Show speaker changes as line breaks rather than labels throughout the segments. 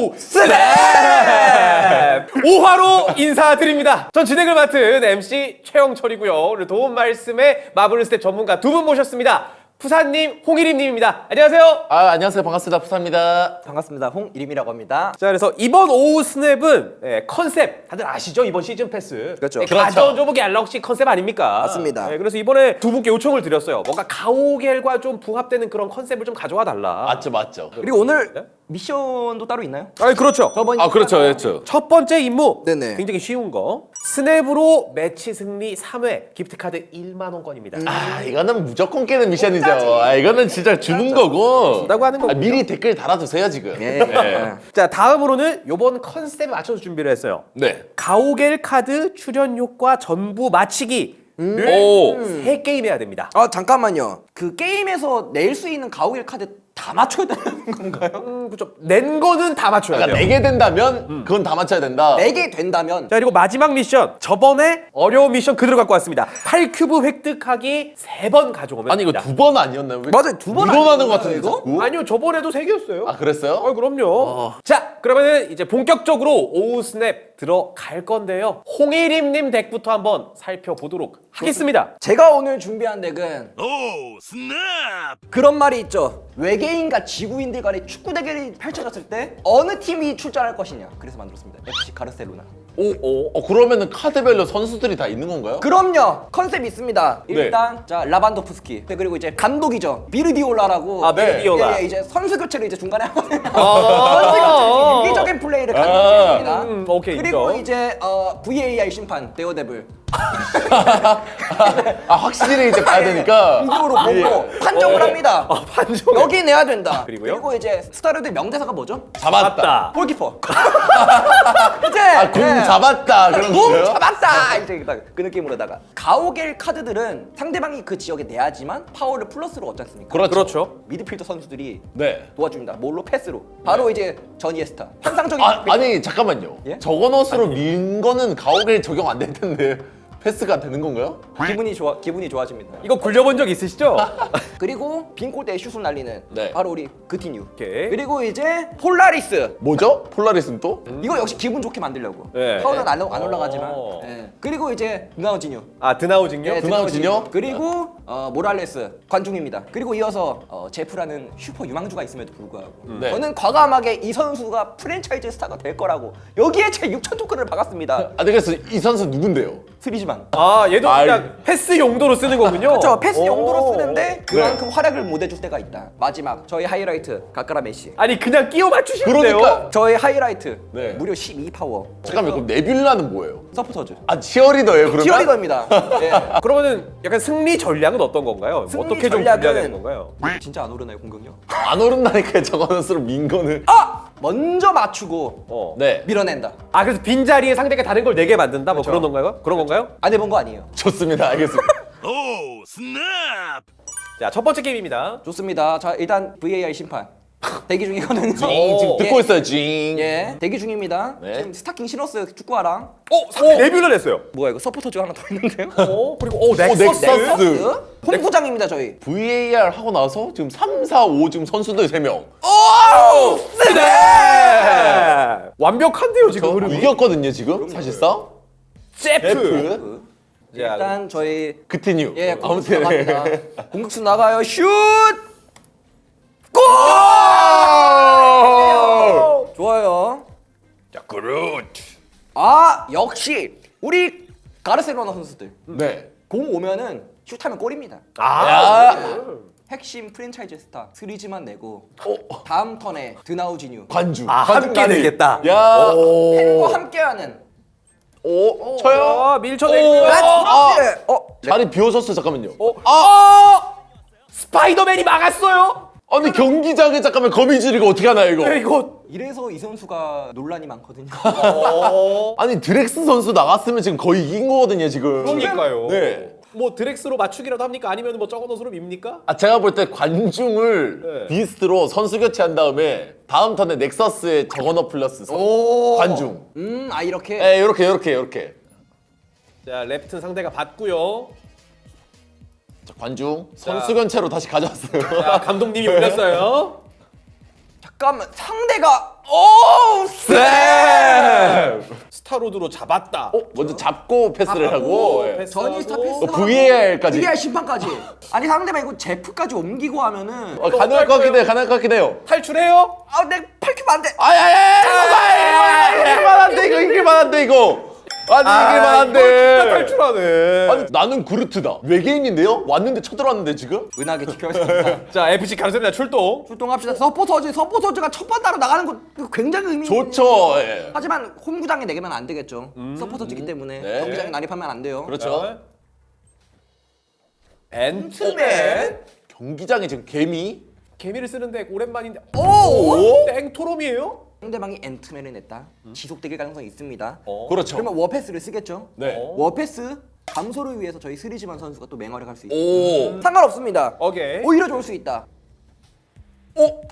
Oh Snap! 5화로 인사드립니다. 전 진행을 맡은 MC 최영철이고요. 오늘 도움 말씀에 마블 스냅 전문가 두 분 모셨습니다. 푸사님, 홍일임님입니다. 안녕하세요.
아 안녕하세요 반갑습니다 푸사입니다
반갑습니다. 홍일임이라고 합니다.
자 그래서 이번 Oh Snap은 예, 컨셉 다들 아시죠 이번 시즌 패스
그렇죠.
예, Guardians of Galaxy 컨셉 아닙니까
맞습니다.
예, 그래서 이번에 두 분께 요청을 드렸어요 뭔가 가오갤과 좀 부합되는 그런 컨셉을 좀 가져와 달라
맞죠 맞죠
그리고 오늘 미션도 따로 있나요?
아니 그렇죠.
저번
아 그렇죠. 그렇죠.
첫 번째 임무.
네네.
굉장히 쉬운 거. Snap으로 매치 승리 3회 기프트 카드 1만 원권입니다.
아 이거는 무조건 깨는 미션이죠. 아 이거는 진짜 주는 거고
준다고. 하는
아,
거군요.
미리 댓글 달아주세요 지금.
예.
네.
자 다음으로는 요번 컨셉에 맞춰서 준비를 했어요.
네.
가오갤 카드 출연 효과 전부 맞히기.
오.
세 게임 해야 됩니다.
아 잠깐만요. 그 게임에서 낼 수 있는 가오갤 카드 다 맞춰야 되는 건가요?
음, 그렇죠 낸 거는 다 맞춰야
그러니까
돼요
내게 된다면 그건 다 맞춰야 된다
내게 된다면
자 그리고 마지막 미션 저번에 어려운 미션 그대로 갖고 왔습니다 8큐브 획득하기 세 번 가져오면
아니 이거
됩니다.
두번 아니었나요? 왜
맞아요, 두번
두번 하는
아니었나요,
것 같은데
이거?
자꾸?
아니요 저번에도 세 개였어요
아 그랬어요?
아 그럼요 자 그러면은 이제 본격적으로 Oh Snap 들어갈 건데요 홍일임님 덱부터 한번 살펴보도록 하겠습니다
제가 오늘 준비한 덱은
Oh Snap
그런 말이 있죠. 외계인과 지구인들 간의 축구 대결이 펼쳐졌을 때 어느 팀이 출전할 것이냐. 그래서 만들었습니다. FC 가르셀로나.
오, 오. 어, 그러면은 카드별로 선수들이 다 있는 건가요?
그럼요. 컨셉이 있습니다.
네.
일단 자 라반도프스키. 네, 그리고 이제 감독이죠. 비르디올라라고.
아, 비르디올라.
예, 예, 이제 선수 교체를 이제 중간에 하거든요.
아.
선수 교체 유기적인 플레이를
아.
강조합니다.
음, 오케이,
그리고
인정.
이제 어, VAR 심판 데어데블.
아 확실히 이제 봐야 되니까
이으로 보고 판정을 합니다.
아, 판정
여기 내야 된다.
그리고요?
그리고 이제 스타르의 명대사가 뭐죠?
잡았다
골키퍼. 이제
아궁
예.
잡았다 그런
붕
거예요?
잡았다 이제 딱 그 느낌으로다가 가오갤 카드들은 상대방이 그 지역에 내야지만 파워를 플러스로 얻지 않습니까?
그렇죠
그렇죠
미드필더 선수들이
네
도와줍니다. 뭘로 패스로. 바로 이제 전이에스타. 환상적인
아, 아니 잠깐만요.
예?
저거넛으로 민 거는 가오갤 적용 안 될 텐데 패스가 되는 건가요?
기분이 좋아 기분이 좋아집니다.
이거 굴려본 적 있으시죠?
그리고 빈 골대에 슛을 날리는
네.
바로 우리 그티뉴.
오케이.
그리고 이제 폴라리스.
뭐죠? 폴라리스는 또?
이거 역시 기분 좋게 만들려고.
네.
파워는 안, 안 올라가지만.
오.
예. 그리고 이제 드나우지뉴.
아 드나우징요?
예,
드나우지뉴?
그리고 어, 모랄레스 관중입니다. 그리고 이어서 어, 제프라는 슈퍼 유망주가 있음에도 불구하고
네.
저는 과감하게 이 선수가 프랜차이즈 스타가 될 거라고 여기에 제 6천 토큰을 박았습니다.
아, 네, 그래서 이 선수 누군데요?
스리지만.
아 얘도
아이.
그냥 패스 용도로 쓰는 거군요
그렇죠. 패스
오.
용도로 쓰는데 그만큼 활약을 못 해줄 때가 있다. 마지막 저희 하이라이트 가까라 메시.
아니 그냥 끼워 맞추시면 돼요
그러니까
저의 하이라이트
네.
무려 12 파워.
잠깐만 그럼 네뷸라는 뭐예요?
서포터즈.
아 치어리더예요 그러면?
치어리더입니다. 예.
그러면 약간 승리 전략은 어떤 건가요?
승리
어떻게 좀
전략은-
분야되는 건가요?
진짜 안 오르나요 공격력?
안 오른다니까 저거넛으로 민 거는
아! 먼저 맞추고
어.
네
밀어낸다.
아 그래서 빈 자리에 상대가 다른 걸 내게 만든다 뭐 그런 건가요? 그런 건가요?
안 해본 거 아니에요.
좋습니다 알겠습니다
Oh Snap
자 첫 번째 게임입니다
좋습니다. 자 일단 VAR 심판 대기 중이거든요.
징 지금
예.
듣고 있어요 징
예, 대기 중입니다.
네.
지금 스타킹 신었어요 축구화랑.
어? 상대 데뷔를 했어요
뭐야 이거 서포터즈 하나 더 있는데요?
어? 그리고 오 넥서스?
넥서스.
홈구장입니다 저희.
VAR 하고 나서 지금 3, 4, 5 지금 선수들 3명
네! 완벽한데요 지금 흐름이
이겼거든요 지금 사실상
제프 자,
일단 저희
그티뉴
예
아무튼.
공격수 나가요. 슛!
골!
좋아요.
자 그렇.
아 역시 우리 가르셀로나 선수들.
네.
공 오면은 슛하면 골입니다.
아.
핵심 프랜차이즈 스타 스리즈만 내고
어,
다음 턴에 드나우지뉴
관주.
아, 함께. 되겠다.
야.
팬과 함께하는
오, 쳐요?
아, 밀쳐내고요
오, 아.
어
자리 비워졌어 잠깐만요.
어? 아! 스파이더맨이 막았어요?
아니 경기장에 잠깐만 거미줄이가 어떻게 하나요 이거?
야, 이거
이래서 이 선수가 논란이 많거든요.
아니 드렉스 선수 나갔으면 지금 거의 이긴 거거든요 지금
그러니까요
네.
뭐 드렉스로 맞추기라도 합니까? 아니면 뭐 저거 옷으로 밉니까?
아 제가 볼 때 관중을
네.
비스트로 선수 교체한 다음에 다음 턴에 넥서스에 저거너 플러스 선- 관중
음, 아 이렇게.
예 요렇게 요렇게 요렇게
자 랩튼 상대가 받고요
자, 관중 선수 교체로 다시 가져왔어요
자 감독님이 올렸어요
잠깐만 상대가 오 쎄!
스타로드로 잡았다.
어, 먼저 잡고 패스를 하고 예.
전이 스타.
패스.
어, VAR까지.
VAR 심판까지. 아니 상대방 이거 제프까지 옮기고 하면은
어, 가능할 것 같긴 해요. 가능할 것 같긴 해요.
탈출해요?
아내 팔키면 안 돼.
아야야! 이길만 한데 이거 이길만 한데 이거. 아니 이길만
아, 이거 진짜
한데.
탈출하네.
아니 나는 그루트다. 외계인인데요? 왔는데 쳐들어왔는데 지금?
은하계 지켜야겠습니다.
자 FC 가르셀로나 출동.
출동합시다. 서포터즈 서포터즈가 첫 번째로 나가는 거 굉장히 의미.
좋죠. 예.
하지만 홈구장에 내게면 안 되겠죠. 서포터즈기 때문에
네.
경기장에 난입하면 안 돼요.
그렇죠.
앤트맨.
경기장에 지금 개미.
개미를 쓰는데 오랜만인데.
오!
땡토롬이에요?
상대방이 앤트맨을 냈다. 지속덱일 가능성이 있습니다.
어.
그렇죠.
그러면 워패스를 쓰겠죠.
네.
어.
워패스 감소를 위해서 저희 스리지만 선수가 또 맹활약 할수 있어요.
오.
상관없습니다.
오케이.
오히려 좋을 수 있다.
오.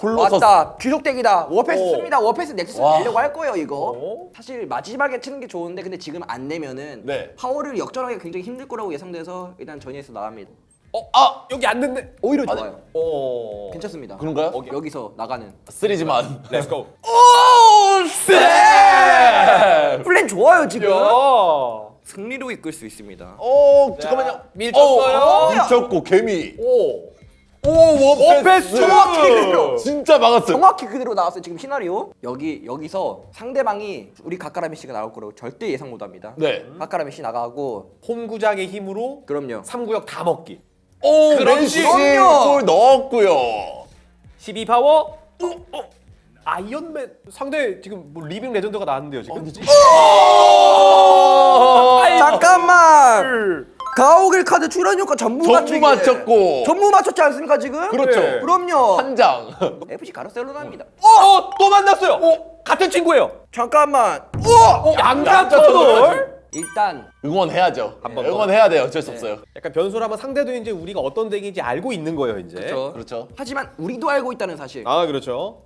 콜로서스.
왔다. 지속덱이다. 워패스
오.
씁니다. 워패스 넥서스
와.
내려고 할 거예요, 이거.
어?
사실 마지막에 치는 게 좋은데 근데 지금 안 내면은
네.
파워를 역전하기 굉장히 힘들 거라고 예상돼서 일단 전위에서 나갑니다.
어, 아 여기 안 됐네.
오히려
아니,
좋아요.
어.
괜찮습니다.
그런가요?
여기서 나가는.
스리지만.
Let's go.
오!
네.
플랜 좋아요, 지금.
야.
승리로 이끌 수 있습니다.
어 잠깐만요.
밀쳤어요.
어, 밀쳤고 개미.
오.
오. 원패스!
정확히 그대로.
진짜 막았어요.
정확히 그대로 나왔어요. 지금 시나리오. 여기 여기서 상대방이 우리 가까라미 씨가 나올 거라고 절대 예상 못 합니다.
네.
가까라미 씨 나가고
홈구장의 힘으로
그럼요.
3구역 다 먹기.
오
그렇지.
골 넣었고요.
12 파워. 어, 어. 아이언맨 상대 지금 뭐 living legend가 나왔는데요 지금.
잠깐만. 가오갤 카드 출연 효과 전부
전부. 맞췄고.
전부 맞췄지 않습니까 지금?
그렇죠.
네.
그럼요.
한 장.
FC 가르셀로나입니다.
어, 또 만났어요. 어, 같은 친구예요.
잠깐만.
어, 양자
양자
터널.
일단
응원해야죠.
한번
네,
더.
응원해야 돼요. 어쩔 수 없어요.
약간 변수를 하면 상대도 이제 우리가 어떤 덱인지 알고 있는 거예요 이제.
그렇죠.
그렇죠.
하지만 우리도 알고 있다는 사실.
아 그렇죠.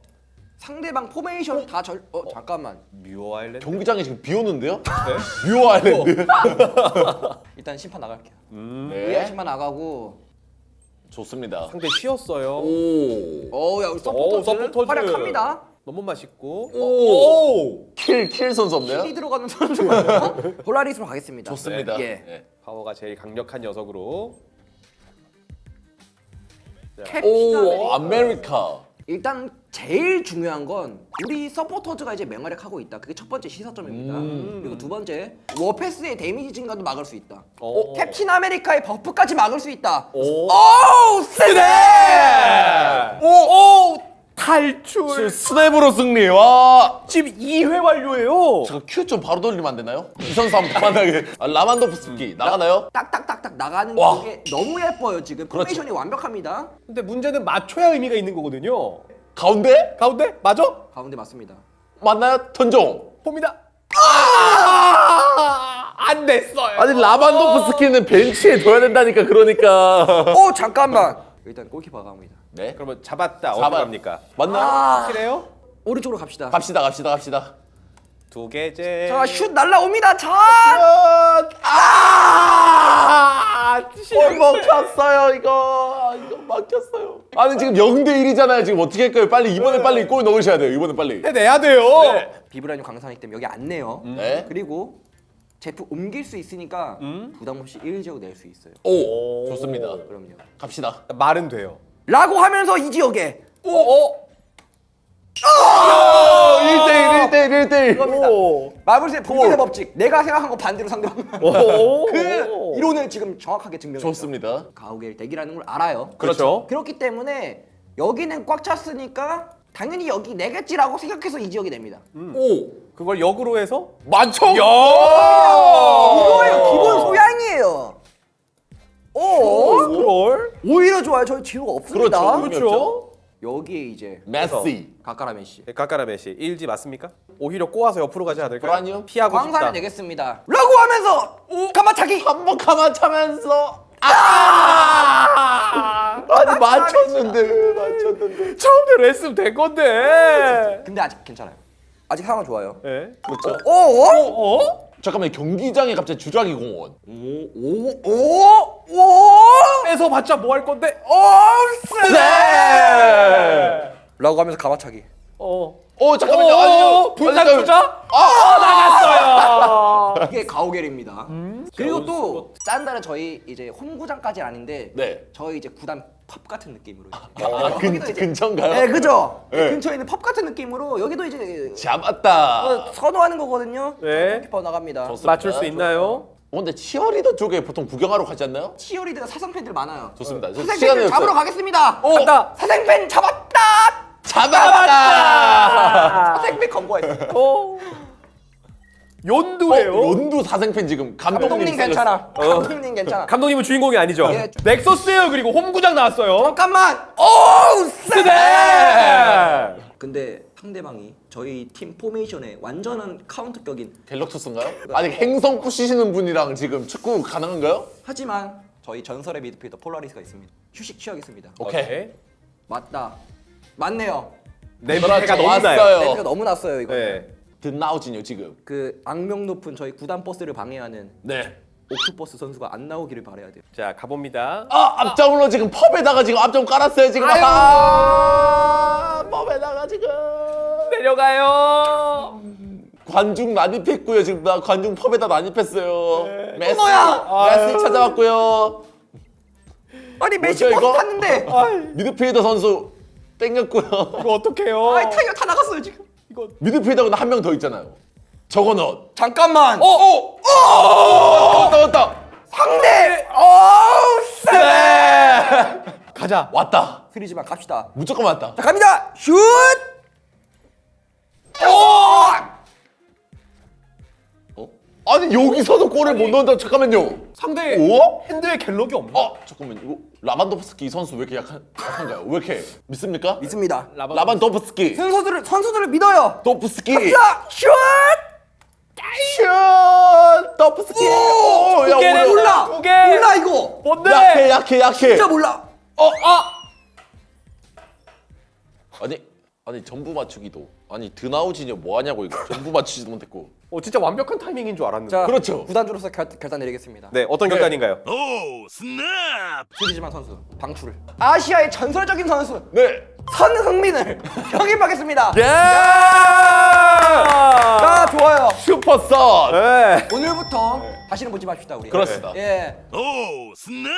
상대방 포메이션 다 절. 어 잠깐만.
뮤어 아일랜드.
경기장에 지금 비 오는데요?
네.
뮤어 아일랜드.
일단 심판 나갈게요.
네.
네. 심판 나가고.
좋습니다.
상대 쉬었어요.
오.
어야
오,
서포터즈
서포터즈.
활약합니다.
너무 맛있고.
오. kill, kill 선수 없나요?
kill이 들어가는 선수가 폴라리스로 가겠습니다.
좋습니다.
예.
네.
파워가 제일 강력한 녀석으로.
오, 아메리카.
일단 제일 중요한 건 우리 서포터즈가 이제 맹활약하고 있다. 그게 첫 번째 시사점입니다.
음.
그리고 두 번째 워패스의 데미지 증가도 막을 수 있다.
어.
캡틴 아메리카의 buff까지 막을 수 있다.
오.
오우 세네!
오, 오, 탈출.
스냅으로 승리. 와.
지금 2회 완료예요.
제가 큐 좀 바로 돌리면 안 되나요? 이 선수 한번 만나게. 아, 라만도프스키 나가나요?
딱딱딱딱 나가는
와.
게 너무 예뻐요 지금.
그렇죠.
포메이션이 완벽합니다.
근데 문제는 맞춰야 의미가 있는 거거든요.
가운데?
가운데 맞아?
가운데 맞습니다.
맞나요? 턴종.
봅니다. 아! 안 됐어요.
아니 라만도프스키는 벤치에 둬야 된다니까 그러니까.
어 잠깐만. 일단 골키퍼가 갑니다.
네.
그러면 잡았다.
잡아.
어디 갑니까?
맞나요?
아
확실해요?
오른쪽으로 갑시다.
갑시다 갑시다 갑시다.
두 개째.
자 슛 날라옵니다. 자.
아! 골 먹혔어요 이거. 이거 막혔어요. 아니 지금 0대 1이잖아요. 지금 어떻게 할까요? 빨리 이번에 빨리 골 넣으셔야 돼요. 이번에 빨리.
해내야 돼요.
비브라늄 강산이기 때문에 여기 안 내요.
네.
그리고 제프 옮길 수 있으니까 부담 없이 1지역 낼수 있어요.
오, 좋습니다.
그럼요.
갑시다.
말은 돼요.
라고 하면서 이 지역에
오, 오.
1대1 1대1 1대1.
오.
마블스의 분별의 법칙. 내가 생각한 거 반대로 상대방.
오.
그 이론을 지금 정확하게 증명했죠.
좋습니다.
가오겔 덱이라는 걸 알아요.
그렇죠.
그렇기 때문에 여기는 꽉 찼으니까 당연히 여기 내겠지라고 생각해서 이 지역이 됩니다.
오,
그걸 역으로 해서
만청.
야!
이거예요. 기본 소양이에요. 오.
스크롤.
오히려 좋아요. 저희 지루가 없습니다.
그렇죠.
그렇죠.
여기에 이제
메시.
가까라 메시.
가까라 메시 1지 맞습니까? 오히려 꼬아서 옆으로 가지 않을까요?
아니요.
피하고 싶다.
내겠습니다. 라고 하면서 감아차기.
한번 감아차면서 아! 아니 맞췄는데 맞췄는데.
처음대로 했으면 된 건데.
근데 아직 괜찮아요. 아직 상황 좋아요.
네.
그렇죠.
오?
어?
잠깐만 경기장에 갑자기 주라기 공원.
오? 오? 오?
뺏어 봤자 뭐 할 건데?
오?
네.
라고 하면서 가마차기.
어.
어 잠깐만요.
어,
아니요.
분산. 투자?
아!
나갔어요.
이게 가오갤입니다. 그리고
온스포.
또 짠다는 저희 이제 홈구장까지는 아닌데
네.
저희 이제 구단 펍 같은 느낌으로.
아,
어,
근, 근처인가요?
네, 그죠.
네.
근처에 있는 펍 같은 느낌으로 여기도 이제
잡았다.
어, 선호하는 거거든요.
네.
키퍼 나갑니다.
좋습니다.
맞출 수 있나요?
어, 근데 치어리더 쪽에 보통 구경하러 가지 않나요?
치어리드가 사성 팬들 많아요.
좋습니다. 저
사생
시간이
팬들 잡으러. 가겠습니다.
간다.
사생 팬 잡았다.
잡았다.
사생 팬 검거했어.
어. 연두예요.
어, 연두 사생팬 지금 감독님
감독님 괜찮아. 감독님 괜찮아.
감독님은 주인공이 아니죠.
예.
넥서스예요. 그리고 홈구장 나왔어요.
잠깐만. 오, 세.
네.
근데 상대방이 저희 팀 포메이션에 완전한 카운터격인
갤럭투스인가요? 아니 행성 부시시는 분이랑 지금 축구 가능한가요?
하지만 저희 전설의 미드필더 폴라리스가 있습니다. 휴식 취하겠습니다.
오케이.
맞다. 맞네요.
냄새가
그렇죠.
너무 나요.
냄새가 너무 났어요 이거.
네.
듣나오진요 지금.
그 악명 높은 저희 구단 버스를 방해하는
네.
옥토버스 선수가 안 나오기를 바라야 돼요.
자 가봅니다.
아 앞장으로 지금 펍에다가 지금 앞장 깔았어요 지금.
아유.
아 펍에다가 지금.
내려가요.
관중 난입했고요 지금 나 관중 펍에다 난입했어요. 메시
어머야!
메시 찾아왔고요.
아니 메시 버스
이거?
탔는데
미드필더 선수 땡겼고요.
이거 어떡해요?
아이 타이어 다 나갔어요 지금.
이거
미드필더는 한명 더 있잖아요. 저거 넣.
잠깐만.
어, 어, 어, 왔다 왔다.
상대. 어, 세.
네.
가자.
왔다.
스리지만 갑시다.
무조건 왔다.
자 갑니다. 슛.
어? 아니 여기서도 골을 못 넣는다. 잠깐만요.
상대
오?
핸드에 갤럭이 없나?
어 잠깐만 이거 라반도프스키 선수 왜 이렇게 약한, 약한가요? 왜 이렇게 믿습니까?
믿습니다.
라반-
라반도프스키
선수들을 선수들을 믿어요.
도프스키
자 슛.
슛 도프스키 오, 야,
두 개네,
오늘-
몰라.
두 개.
몰라 이거.
뭔데?
약해 약해 약해
진짜 몰라.
어 아. 아니 아니 전부 맞추기도 아니 드나우지냐 뭐 하냐고 이거 전부 맞추지도 못했고
어 진짜 완벽한 타이밍인 줄 알았는데.
자
그렇죠.
구단주로서 결, 결단 내리겠습니다.
네 어떤
네.
결단인가요?
오 스냅
스리지만 선수 방출. 아시아의 전설적인 선수
네
선흥민을 영입하겠습니다.
예!
자 좋아요.
슈퍼선
네.
오늘부터 다시는 보지 맙시다 우리.
그렇습니다
예.
오 스냅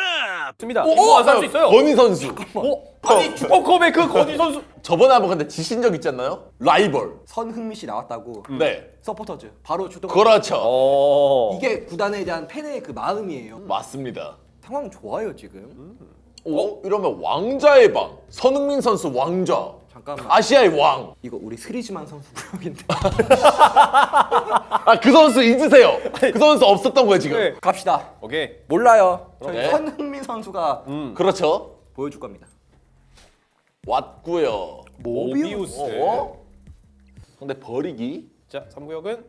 좋습니다.
오,
안살수 있어요.
건희 선수
어? 아니 슈퍼컵의 그 건희 선수.
저번에 한번 근데 지신 적 있지 않나요? 라이벌
선흥민 씨 나왔다고.
네
서포터즈 바로 주동.
그렇죠
어.
이게 구단에 대한 팬의 그 마음이에요.
맞습니다
상황 좋아요 지금.
오 이러면 왕자의 방 선흥민 선수 왕자
잠깐만.
아시아의 왕
이거 우리 스리지만 선수 구역인데.
아 그 선수 잊으세요 그 선수 없었던 거예요 지금
네.
갑시다.
오케이.
몰라요. 저희
네.
선흥민 선수가
그렇죠
보여줄 겁니다.
왔고요
모비우스.
어? 근데 버리기
자 3구역은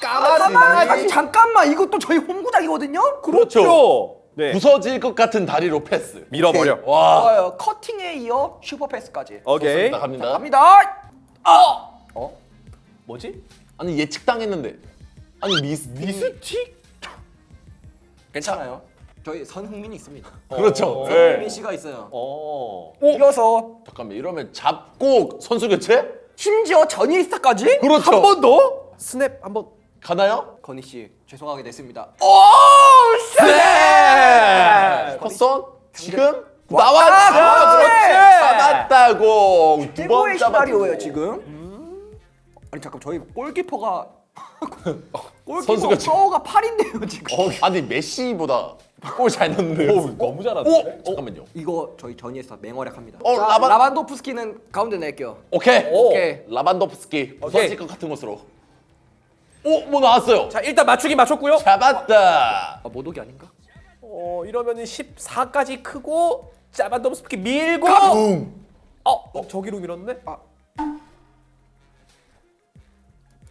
잠깐만, 아니, 잠깐만 이것도 저희 홈구장이거든요.
그렇죠
네.
부서질 것 같은 다리로 패스
밀어버려.
와
좋아요. 커팅에 이어 슈퍼 패스까지.
오케이.
좋습니다. 갑니다
갑니다. 어?
뭐지?
아니 예측당했는데 아니 미스
미스틱?
괜찮아요. 저희 선흥민이 있습니다.
그렇죠 네.
선흥민 씨가 있어요.
어.
이어서
잠깐만 이러면 잡고 선수 교체
심지어 전이스타까지
그렇죠
한 번 더? 스냅 한 번.
가나요?
건희 씨 죄송하게 됐습니다.
네 컷선 지금 나왔
그렇지!
잡았다고 두번
최고의 시나리오예요 지금. 아니 잠깐 저희 골키퍼가 골키퍼 파워가 8인데요 지금.
어, 아니 메시보다 골 잘 넣는데
너무
오
잘하는데.
잠깐만요
이거 저희 전이스타 맹활약합니다.
어,
자,
라반-
라반도프스키는 가운데 낼게요.
오케이
오케이.
라반도프스키 부서질 것 같은 곳으로 오 뭐 나왔어요
자 일단 맞추기 맞췄고요.
잡았다
아 모독이 아닌가?
어 이러면 은 14까지 크고 짜반덤스키 밀고.
붕
어, 어 저기로 밀었네. 아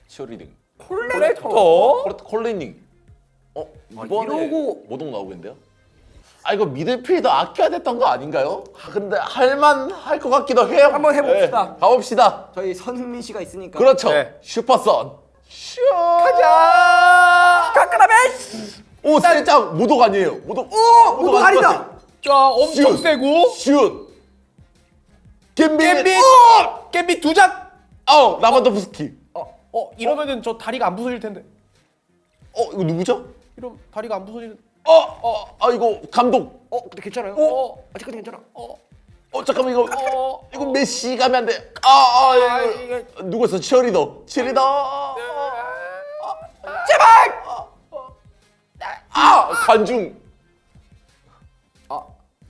치어리딩
콜렉터.
콜- 콜리닝 어 이번에
이러고-
모독 나오겠는데요? 아 이거 미들필더 아껴야 됐던 거 아닌가요? 아, 근데 할만 할 것 같기도 해요
한번 해봅시다.
네, 가봅시다
저희 선흥민 씨가 있으니까.
그렇죠
네.
슈퍼선 슈
가자.
가까라면.
오 살짝 모독 아니에요 모독
오 모독 아니다.
자 엄청
슛.
세고.
슛 겜비.
겜비 겜비 두 장.
어 라반도프스키.
어 이러면은 저 다리가 안 부서질 텐데.
어 이거 누구죠?
이러면 다리가 안 부서지는.
어 어 아 이거 감독.
어 근데 괜찮아요?
어.
아직까지 괜찮아.
어.
어 잠깐만 이거
어.
이거 메시 가면 안 돼. 아아
아,
이거
이게-
누구였어? 치어리더. 치어리더.
제발!
아 관중.
아.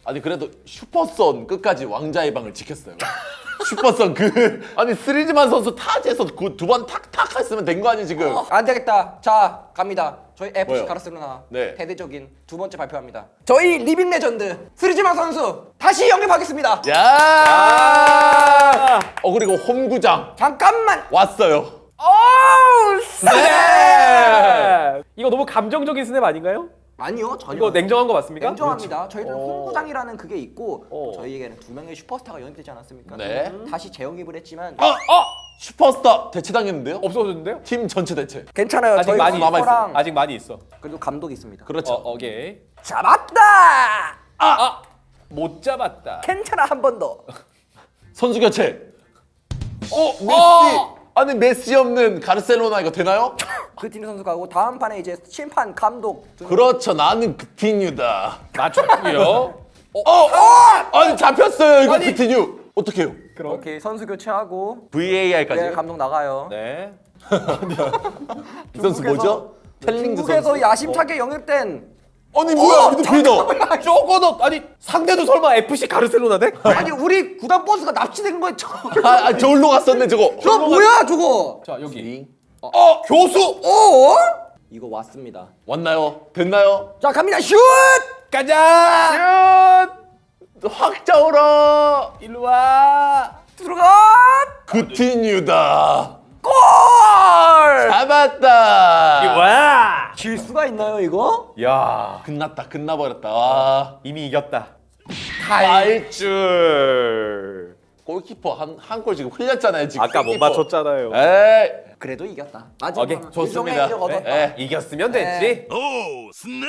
아니 그래도 슈퍼선 끝까지 왕자의 방을 지켰어요. 슈퍼선 그 아니 스리즈만 선수 타지에서 그 두 번 탁탁 했으면 된 거 아니 지금?
안 되겠다. 자 갑니다. 저희 FC
뭐요?
가르셀로나
네.
대대적인 두 번째 발표합니다. 저희 living legend 스리지마 선수 다시 영입하겠습니다.
야.
아.
어 그리고 홈구장
잠깐만.
왔어요.
어우
네. 이거 너무 감정적인 스냅 아닌가요?
아니요 전혀.
이거 냉정한 거 맞습니까?
냉정합니다. 저희들은
어.
홍구장이라는 그게 있고
어.
저희에게는 두 명의 슈퍼스타가 영입되지 않았습니까?
네.
다시 재영입을 했지만
어, 어! 슈퍼스타 대체당했는데요?
없어졌는데요?
팀 전체 대체.
괜찮아요.
아직
저희
많이
남아 있어요.
슈퍼랑
아직 많이 있어.
그래도 감독이 있습니다.
그렇죠.
어, 오케이.
잡았다.
아, 못 잡았다.
괜찮아 한 번 더.
선수 교체. 어, 메시.
어!
아니 메시 없는 가르셀로나 이거 되나요?
그티니 선수 가고 다음 판에 이제 심판 감독 두
그렇죠. 나는 그티뉴다.
맞췄고요.
어, 어! 아니 잡혔어요 이거
아니.
그티뉴. 어떡해요?
그럼.
오케이 선수 교체하고
VAR까지.
네, 감독 나가요.
네.
이 선수 뭐죠? 텔링즈
중국에서
선수.
야심차게 영입된
아니 뭐야 미드필더.
저거도 아니 상대도 설마 FC 가르셀로나 대?
아니 우리 구단 버스가 납치된 거예요. 저,
아, 아 저울로 갔었네 저거.
저 뭐야 저거?
자 여기.
어 교수
어? 이거 왔습니다.
왔나요? 됐나요?
자 갑니다 슛!
가자.
확 짜오라.
일로 와.
들어가!
그티뉴다.
골!
잡았다.
와.
질 수가 있나요 이거?
야
끝났다. 끝나버렸다. 와.
이미 이겼다.
탈출. 골키퍼 한 한 골 지금 흘렸잖아요 지금.
아까 못
골키퍼.
맞췄잖아요.
에이
그래도 이겼다. 마지막
오케이,
좋습니다.
일종의 얻었다.
에,
이겼으면 됐지.
오 스냅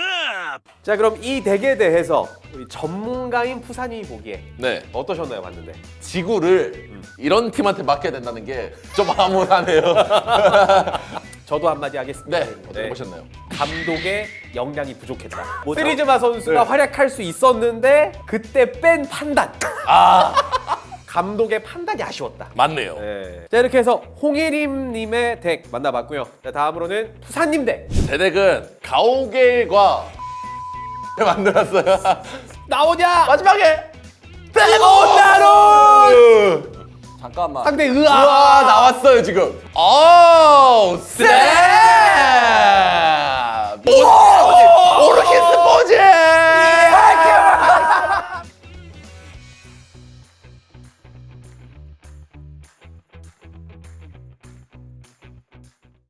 자 그럼 이 덱에 대해서 우리 전문가인 푸사님이 보기에
네.
어떠셨나요, 봤는데?
지구를 이런 팀한테 맡겨야 된다는 게 좀 암울하네요.
저도 한마디 하겠습니다.
네. 어떻게 보셨나요?
감독의 역량이 부족했다. 시리즈마 선수가 활약할 수 있었는데 그때 뺀 판단.
아
감독의 판단이 아쉬웠다.
맞네요.
네. 자 이렇게 해서 홍예림님의 덱 만나봤고요. 자 다음으로는 부사님 덱.
제 덱은 가오갤과 만들었어요.
나오냐?
마지막에
대본나로
잠깐만.
상대
으아,
으아
나왔어요 지금. 뭐, 오 쌤. 오르키스 포즈.